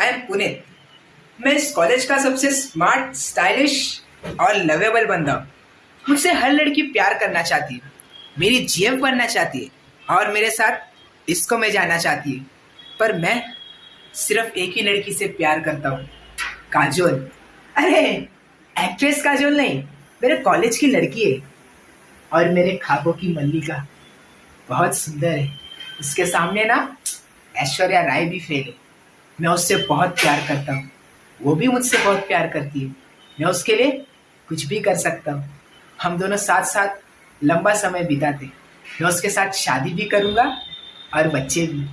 I am Puneet मैं इस college का सबसे स्मार्ट, स्टाइलिश और लवेबल बंदा। हूँ मुझसे हर लड़की प्यार करना चाहती है, मेरी जीएफ बनना चाहती है और मेरे साथ इसको में जाना चाहती है। पर मैं सिर्फ़ एक ही लड़की से प्यार करता हूँ, काजोल। अरे एक्ट्रेस काजोल नहीं, मेरे कॉलेज की लड़की है और मेरे खाबों की मल्लिका बहुत सुंदर है। उसके सामने ना ऐश्वर्या राय भी फेल है। मैं उससे बहुत प्यार करता हूँ। वो भी मुझसे बहुत प्यार करती है। मैं उसके लिए कुछ भी कर सकता हूँ। हम दोनों साथ साथ लंबा समय बिताते मैं उसके साथ शादी भी करूँगा और बच्चे भी।